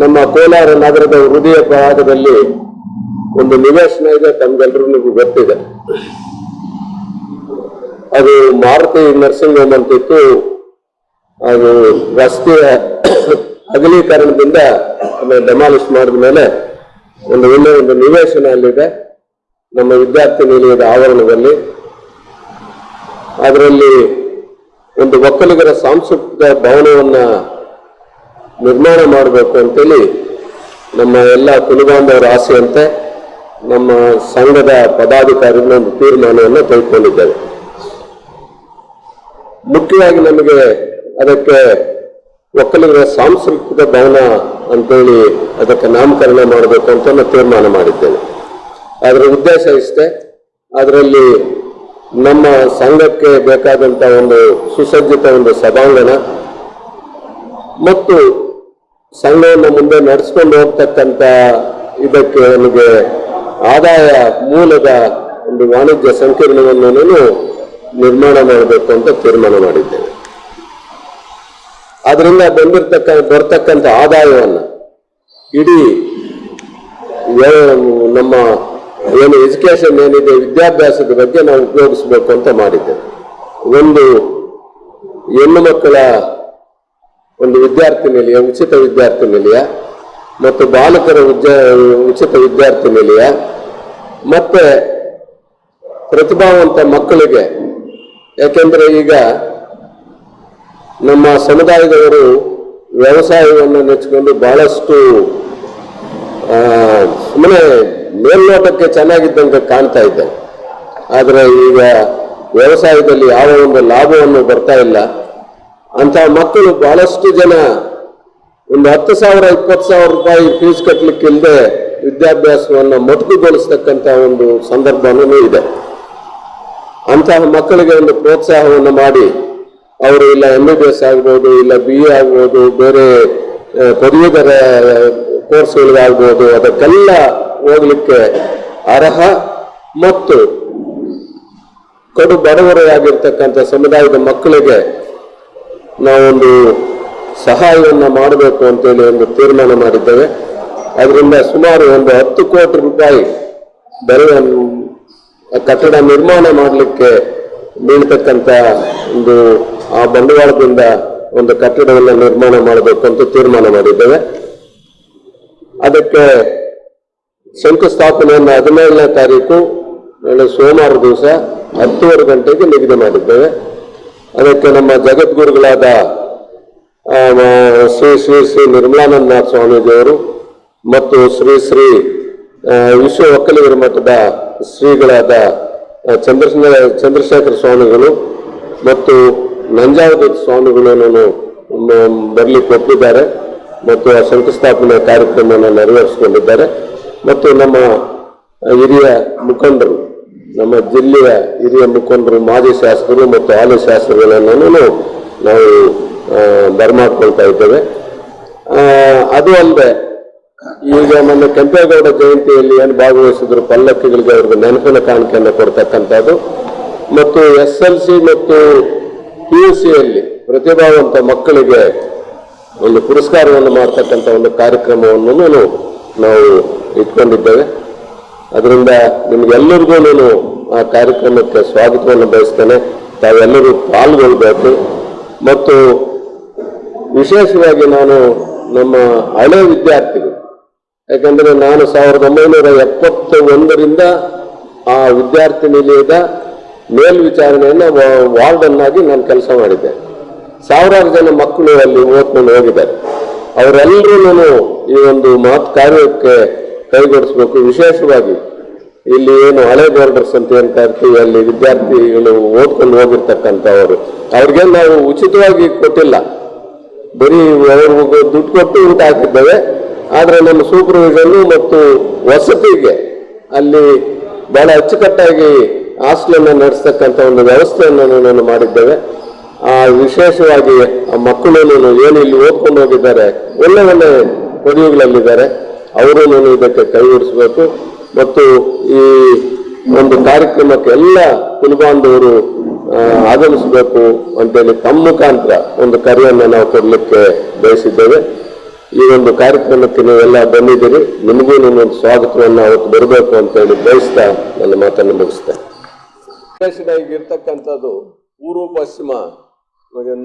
ನಮ್ಮ ಕೋಲಾರ ನಗರದ ಹೃದಯ ಭಾಗದಲ್ಲಿ ಒಂದು ನಿವೇಶನ ಇದೆ ತಮ್ಗೆಲ್ರಿಗೂ ಗೊತ್ತಿದೆ. ಅದು ಮಾರುತಿ ನರ್ಸಿಂಗ್ ಹೋಮ್ ಅಂತಿತ್ತು. ಅದು ರಸ್ತೆಯ ಅಗಲೀಕರಣದಿಂದ ಅದನ್ನು ಡೆಮಾಲಿಷ್ ಮಾಡಿದ ಮೇಲೆ ಒಂದು ಒಳ್ಳೆ ಒಂದು ನಿವೇಶನ ಅಲ್ಲಿದೆ. ನಮ್ಮ ವಿದ್ಯಾರ್ಥಿ ನಿಲಯದ ಆವರಣದಲ್ಲಿ. ಅದರಲ್ಲಿ ಒಂದು ಒಕ್ಕಲಿಗರ ಸಾಂಸ್ಕೃತಿಕ ಭವನವನ್ನ ನಿರ್ಮಾಣ ಮಾಡಬೇಕು ಅಂತೇಳಿ ನಮ್ಮ ಎಲ್ಲ ಕುಲಬಾಂಧವರ ಆಸೆಯಂತೆ ನಮ್ಮ ಸಂಘದ ಪದಾಧಿಕಾರಿಗಳ ಒಂದು ತೀರ್ಮಾನವನ್ನು ತೆಗೆದುಕೊಂಡಿದ್ದೇವೆ. ಮುಖ್ಯವಾಗಿ ನಮಗೆ ಅದಕ್ಕೆ ಒಕ್ಕಲಿಗರ ಸಾಂಸ್ಕೃತಿಕ ಭವನ ಅಂತೇಳಿ ಅದಕ್ಕೆ ನಾಮಕರಣ ಮಾಡಬೇಕು ಅಂತ ನಾವು ತೀರ್ಮಾನ ಮಾಡಿದ್ದೇವೆ ಅದರ ಉದ್ದೇಶ ಇಷ್ಟೇ, ಅದರಲ್ಲಿ ನಮ್ಮ ಸಂಘಕ್ಕೆ ಬೇಕಾದಂಥ ಒಂದು ಸುಸಜ್ಜಿತ ಒಂದು ಸಭಾಂಗಣ ಮತ್ತು ಸಂಘವನ್ನು ಮುಂದೆ ನಡೆಸ್ಕೊಂಡು ಹೋಗ್ತಕ್ಕಂಥ ಇದಕ್ಕೆ ನಮಗೆ ಆದಾಯ ಮೂಲದ ಒಂದು ವಾಣಿಜ್ಯ ಸಂಕೀರ್ಣವನ್ನು ನಿರ್ಮಾಣ ಮಾಡಬೇಕು ಅಂತ ತೀರ್ಮಾನ ಮಾಡಿದ್ದೇನೆ. ಅದರಿಂದ ಬಂದಿರತಕ್ಕ, ಬರ್ತಕ್ಕಂಥ ಆದಾಯವನ್ನು ಇಡೀ ನಮ್ಮ ಏನು ಎಜುಕೇಶನ್ ಏನಿದೆ, ವಿದ್ಯಾಭ್ಯಾಸದ ಬಗ್ಗೆ ನಾವು ಉಪಯೋಗಿಸಬೇಕು ಅಂತ ಮಾಡಿದ್ದೇವೆ ಒಂದು ಹೆಣ್ಣು ಮಕ್ಕಳ ಒಂದು ವಿದ್ಯಾರ್ಥಿ ನಿಲಯ ಉಚಿತ ವಿದ್ಯಾರ್ಥಿ ನಿಲಯ ಮತ್ತು ಬಾಲಕರ ಉಚಿತ ವಿದ್ಯಾರ್ಥಿ ನಿಲಯ ಮತ್ತೆ ಪ್ರತಿಭಾವಂತ ಮಕ್ಕಳಿಗೆ, ಯಾಕೆಂದ್ರೆ ಈಗ ನಮ್ಮ ಸಮುದಾಯದವರು ವ್ಯವಸಾಯವನ್ನು ನೆಚ್ಚಿಕೊಂಡು ಬಹಳಷ್ಟು ಸುಮ್ಮನೆ ಮೇಲ್ನೋಟಕ್ಕೆ ಚೆನ್ನಾಗಿದ್ದಂತೆ ಕಾಣ್ತಾ ಇದ್ದೆ ಆದರೆ ಈಗ ವ್ಯವಸಾಯದಲ್ಲಿ ಯಾವ ಒಂದು ಲಾಭವನ್ನು ಬರ್ತಾ ಇಲ್ಲ. ಅಂತಹ ಮಕ್ಕಳು ಬಹಳಷ್ಟು ಜನ ಒಂದು ಹತ್ತು ಸಾವಿರ, ಇಪ್ಪತ್ತು ಸಾವಿರ ರೂಪಾಯಿ ಫೀಸ್ ಕಟ್ಟಲಿಕ್ಕಿಲ್ಲದೆ ವಿದ್ಯಾಭ್ಯಾಸವನ್ನು ಮೊಟಕುಗೊಳಿಸ್ತಕ್ಕಂಥ ಒಂದು ಸಂದರ್ಭನೂ ಇದೆ. ಅಂತಹ ಮಕ್ಕಳಿಗೆ ಒಂದು ಪ್ರೋತ್ಸಾಹವನ್ನು ಮಾಡಿ, ಅವರು ಇಲ್ಲ ಎಂ ಬಿ ಬಿ ಎಸ್ ಆಗ್ಬೋದು, ಇಲ್ಲ ಬಿ ಎ ಆಗ್ಬೋದು, ಬೇರೆ ಪದವೀಧರ ಕೋರ್ಸ್ಗಳಿಗಾಗ್ಬೋದು, ಅದಕ್ಕೆಲ್ಲ ಹೋಗ್ಲಿಕ್ಕೆ ಅರ್ಹ ಮತ್ತು ಕಡು ಬಡವರಾಗಿರ್ತಕ್ಕಂಥ ಸಮುದಾಯದ ಮಕ್ಕಳಿಗೆ ನಾವೊಂದು ಸಹಾಯವನ್ನು ಮಾಡಬೇಕು ಅಂತೇಳಿ ಒಂದು ತೀರ್ಮಾನ ಮಾಡಿದ್ದೇವೆ. ಅದರಿಂದ ಸುಮಾರು ಒಂದು ಹತ್ತು ಕೋಟಿ ರೂಪಾಯಿ ಬೆಲೆಯ ಆ ಕಟ್ಟಡ ನಿರ್ಮಾಣ ಮಾಡಲಿಕ್ಕೆ ಬೀಳ್ತಕ್ಕಂಥ ಒಂದು ಆ ಬಂಡವಾಳದಿಂದ ಒಂದು ಕಟ್ಟಡವನ್ನು ನಿರ್ಮಾಣ ಮಾಡಬೇಕು ಅಂತ ತೀರ್ಮಾನ ಮಾಡಿದ್ದೇವೆ. ಅದಕ್ಕೆ ಶಂಕುಸ್ಥಾಪನೆಯನ್ನು ಹದಿನೇಳನೇ ತಾರೀಕು ಸೋಮವಾರ ದಿವಸ ಹತ್ತುವರೆ ಗಂಟೆಗೆ ನಿಗದಿ ಮಾಡಿದ್ದೇವೆ. ಅದಕ್ಕೆ ನಮ್ಮ ಜಗದ್ಗುರುಗಳಾದ ಶ್ರೀ ಶ್ರೀ ಶ್ರೀ ನಿರ್ಮಲಾನಂದನಾಥ ಸ್ವಾಮೀಜಿಯವರು ಮತ್ತು ಶ್ರೀ ಶ್ರೀ ವಿಶ್ವ ಒಕ್ಕಲಿಗರ ಮಠದ ಶ್ರೀಗಳಾದ ಚಂದ್ರ ಚಂದ್ರಶೇಖರ ಚಂದ್ರಶೇಖರ ಸ್ವಾಮಿಗಳು ಮತ್ತು ನಂಜಾವದ ಸ್ವಾಮಿಗಳನ್ನು ಬರಲಿಕ್ಕೆ ಒಪ್ಪಿದ್ದಾರೆ ಮತ್ತು ಆ ಶಂಕುಸ್ಥಾಪನೆ ಕಾರ್ಯಕ್ರಮವನ್ನು ನೆರವೇರಿಸಿಕೊಂಡಿದ್ದಾರೆ. ಮತ್ತು ನಮ್ಮ ಹಿರಿಯ ಮುಖಂಡರು ನಮ್ಮ ಜಿಲ್ಲೆಯ ಹಿರಿಯ ಮುಖಂಡರು ಮಾಜಿ ಶಾಸಕರು ಮತ್ತು ಹಾಲಿ ಶಾಸಕರುಗಳನ್ನು ನಾವು ಬರಮಾಡ್ಕೊಳ್ತಾ ಇದ್ದೇವೆ. ಅದು ಅಲ್ಲದೆ, ಈಗ ನಮ್ಮ ಕೆಂಪೇಗೌಡ ಜಯಂತಿಯಲ್ಲಿ ಏನು ಭಾಗವಹಿಸಿದ್ರು, ಪಲ್ಲಕ್ಕಿಗಳಿಗೆ ಅವ್ರಿಗೆ ನೆನಪಿನ ಕಾಣಿಕೆಯನ್ನು ಕೊಡ್ತಕ್ಕಂಥದ್ದು. ಮತ್ತು ಎಸ್ ಎಲ್ ಸಿ ಮತ್ತು ಪಿ ಯು ಸಿಯಲ್ಲಿ ಪ್ರತಿಭಾವಂತ ಮಕ್ಕಳಿಗೆ ಒಂದು ಪುರಸ್ಕಾರವನ್ನು ಮಾಡ್ತಕ್ಕಂಥ ಒಂದು ಕಾರ್ಯಕ್ರಮವನ್ನು ನಾವು ಇಟ್ಕೊಂಡಿದ್ದೇವೆ. ಅದರಿಂದ ನಿಮಗೆಲ್ಲರಿಗೂ ನಾನು ಆ ಕಾರ್ಯಕ್ರಮಕ್ಕೆ ಸ್ವಾಗತವನ್ನು ಬಯಸ್ತೇನೆ. ತಾವೆಲ್ಲರೂ ಪಾಲ್ಗೊಳ್ಬೇಕು. ಮತ್ತು ವಿಶೇಷವಾಗಿ ನಾನು ನಮ್ಮ ಹಳೆ ವಿದ್ಯಾರ್ಥಿಗಳು, ಯಾಕಂದರೆ ನಾನು ಸಾವಿರದ ಒಂಬೈನೂರ ಎಪ್ಪತ್ತ ಒಂದರಿಂದ ಆ ವಿದ್ಯಾರ್ಥಿ ನಿಲಯದ ಮೇಲ್ವಿಚಾರಣೆಯನ್ನು ವಾರ್ಡನ್ನಾಗಿ ವಾರ್ಡನ್ ನಾನು ಕೆಲಸ ಮಾಡಿದ್ದೆ. ಸಾವಿರಾರು ಜನ ಮಕ್ಕಳು ಅಲ್ಲಿ ಓದ್ಕೊಂಡು ಹೋಗಿದ್ದಾರೆ. ಅವರೆಲ್ಲರೂ ಈ ಒಂದು ಮಾತು ಕಾರ್ಯಕ್ಕೆ ಕೈಗೊಡಿಸ್ಬೇಕು. ವಿಶೇಷವಾಗಿ ಇಲ್ಲಿ ಏನು ಹಳೆ ಬೋರ್ಡರ್ಸ್ ಅಂತ ಹೇಳ್ತಾ ಇರ್ತೀವಿ ಅಲ್ಲಿ ವಿದ್ಯಾರ್ಥಿಗಳು ಓದ್ಕೊಂಡು ಹೋಗಿರ್ತಕ್ಕಂಥವ್ರು. ಅವ್ರಿಗೆ ನಾವು ಉಚಿತವಾಗಿ ಕೊಟ್ಟಿಲ್ಲ. ಬರೀ ಅವ್ರಿಗೆ ದುಡ್ಡು ಕೊಟ್ಟು ಊಟ ಹಾಕಿದ್ದೇವೆ. ಆದರೆ ನಮ್ಮ ಸೂಪರ್ವಿಷನ್ ಮತ್ತು ವಸತಿಗೆ ಅಲ್ಲಿ ಬಹಳ ಅಚ್ಚುಕಟ್ಟಾಗಿ ಹಾಸ್ಟೆಲನ್ನು ನಡೆಸ್ತಕ್ಕಂಥ ಒಂದು ವ್ಯವಸ್ಥೆಯನ್ನು ನಾನು ಮಾಡಿದ್ದೇವೆ. ಆ ವಿಶೇಷವಾಗಿ ಆ ಮಕ್ಕಳು ಏನು ಇಲ್ಲಿ ಓದ್ಕೊಂಡು ಹೋಗಿದ್ದಾರೆ, ಒಳ್ಳೆ ಒಳ್ಳೆ ಪದವಿಗಳಲ್ಲಿದ್ದಾರೆ. ಅವರು ಇದಕ್ಕೆ ಕೈ ಮತ್ತು ಈ ಒಂದು ಕಾರ್ಯಕ್ರಮಕ್ಕೆ ಎಲ್ಲ ಕುಲಬಾಂಧವರು ಆಗಮಿಸಬೇಕು ಅಂತೇಳಿ ತಮ್ಮ ಮುಖಾಂತರ ಒಂದು ಕರೆಯನ್ನು ನಾವು ಕೊಡಲಿಕ್ಕೆ ಬಯಸಿದ್ದೇವೆ. ಈ ಒಂದು ಕಾರ್ಯಕ್ರಮಕ್ಕೆ ನೀವೆಲ್ಲ ಬಂದಿದ್ದೀರಿ. ನಿಮಗೂ ನಿಮ್ಮೊಂದು ಸ್ವಾಗತವನ್ನು ಅವತ್ತು ಬರಬೇಕು ಅಂತ ಹೇಳಿ ಬಯಸ್ತಾ ನನ್ನ ಮಾತನ್ನು ಮುಗಿಸ್ತೇನೆ. ಈಗ ಇರ್ತಕ್ಕಂಥದ್ದು ಪೂರ್ವ ಪಶ್ಚಿಮ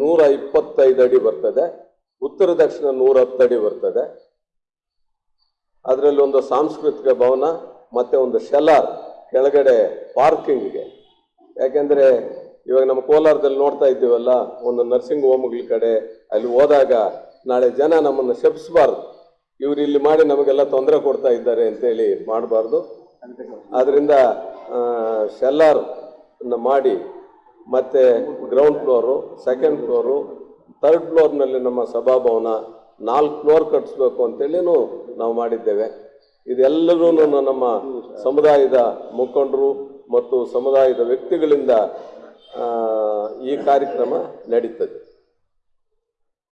ನೂರ ಇಪ್ಪತ್ತೈದು ಅಡಿ ಬರ್ತದೆ. ಉತ್ತರ ದಕ್ಷಿಣ ನೂರ ಹತ್ತು ಅಡಿ ಬರ್ತದೆ. ಅದರಲ್ಲಿ ಒಂದು ಸಾಂಸ್ಕೃತಿಕ ಭವನ, ಮತ್ತೆ ಒಂದು ಶೆಲಾರ್ ಕೆಳಗಡೆ ಪಾರ್ಕಿಂಗ್ಗೆ ಯಾಕೆಂದರೆ ಇವಾಗ ನಮ್ಮ ಕೋಲಾರದಲ್ಲಿ ನೋಡ್ತಾ ಇದ್ದೀವಲ್ಲ, ಒಂದು ನರ್ಸಿಂಗ್ ಹೋಮ್ಗಳ ಕಡೆ ಅಲ್ಲಿ ಹೋದಾಗ ನಾಳೆ ಜನ ನಮ್ಮನ್ನು ಶಪಿಸಬಾರ್ದು. ಇವರು ಇಲ್ಲಿ ಮಾಡಿ ನಮಗೆಲ್ಲ ತೊಂದರೆ ಕೊಡ್ತಾ ಇದ್ದಾರೆ ಅಂತೇಳಿ ಮಾಡಬಾರ್ದು. ಆದ್ದರಿಂದ ಶೆಲ್ಲಾರ್ ಮಾಡಿ, ಮತ್ತೆ ground floor second floor third ಫ್ಲೋರ್ನಲ್ಲಿ ನಮ್ಮ ಸಭಾಭವನ ನಾಲ್ಕು ಫ್ಲೋರ್ ಕಟ್ಟಿಸ್ಬೇಕು ಅಂತೇಳಿನೂ ನಾವು ಮಾಡಿದ್ದೇವೆ. ಇದೆಲ್ಲರೂ ನಮ್ಮ ಸಮುದಾಯದ ಮುಖಂಡರು ಮತ್ತು ಸಮುದಾಯದ ವ್ಯಕ್ತಿಗಳಿಂದ ಈ ಕಾರ್ಯಕ್ರಮ ನಡೀತದೆ.